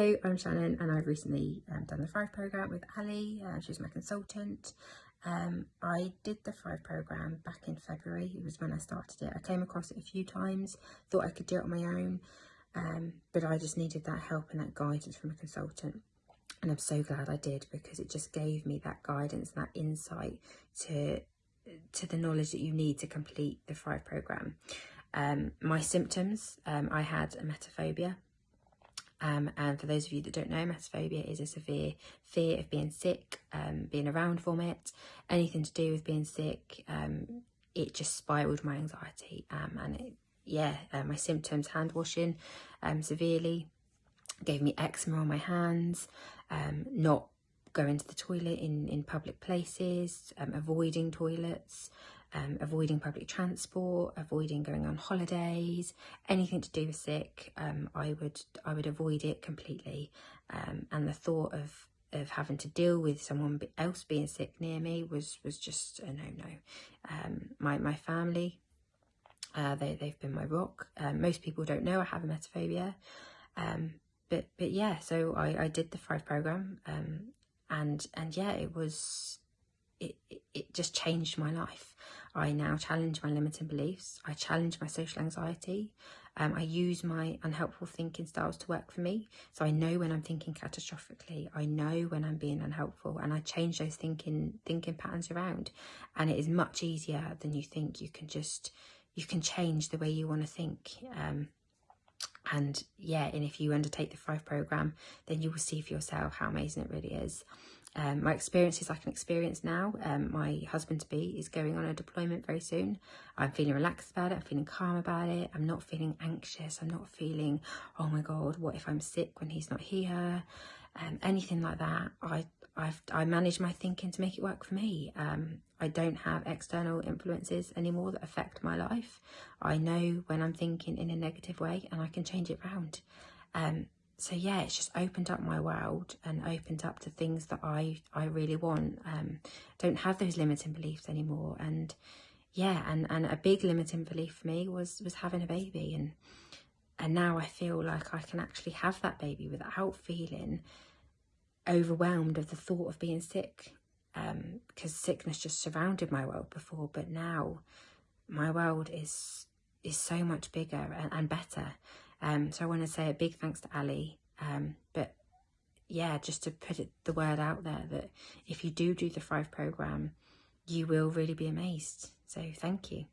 Hello, I'm Shannon and I've recently um, done the Thrive programme with Ali, uh, she's my consultant. Um, I did the Thrive programme back in February, it was when I started it. I came across it a few times, thought I could do it on my own, um, but I just needed that help and that guidance from a consultant. And I'm so glad I did because it just gave me that guidance that insight to, to the knowledge that you need to complete the Thrive programme. Um, my symptoms, um, I had emetophobia, um, and for those of you that don't know, emetophobia is a severe fear of being sick, um, being around vomit, anything to do with being sick. Um, it just spiraled my anxiety um, and it, yeah, uh, my symptoms, hand washing um, severely, gave me eczema on my hands, um, not going to the toilet in, in public places, avoiding toilets, um, avoiding public transport, avoiding going on holidays, anything to do with sick, um, I would I would avoid it completely. Um, and the thought of of having to deal with someone else being sick near me was was just a no no. Um, my my family, uh, they they've been my rock. Um, most people don't know I have emetophobia, um, but but yeah. So I I did the Thrive program, and and yeah, it was it, it just changed my life. I now challenge my limiting beliefs. I challenge my social anxiety. Um, I use my unhelpful thinking styles to work for me. So I know when I'm thinking catastrophically. I know when I'm being unhelpful, and I change those thinking thinking patterns around. And it is much easier than you think. You can just you can change the way you want to think. Um, and yeah, and if you undertake the Thrive program, then you will see for yourself how amazing it really is. Um, my experience is like an experience now. Um, my husband-to-be is going on a deployment very soon. I'm feeling relaxed about it. I'm feeling calm about it. I'm not feeling anxious. I'm not feeling, oh my God, what if I'm sick when he's not here? Um, anything like that. I I've, I manage my thinking to make it work for me. Um, I don't have external influences anymore that affect my life. I know when I'm thinking in a negative way and I can change it around. So yeah, it's just opened up my world and opened up to things that I, I really want. Um, don't have those limiting beliefs anymore. And yeah, and, and a big limiting belief for me was, was having a baby. And, and now I feel like I can actually have that baby without feeling overwhelmed of the thought of being sick. Um, because sickness just surrounded my world before, but now my world is is so much bigger and, and better um, so I want to say a big thanks to Ali. Um, but yeah, just to put it, the word out there that if you do do the Thrive program, you will really be amazed. So thank you.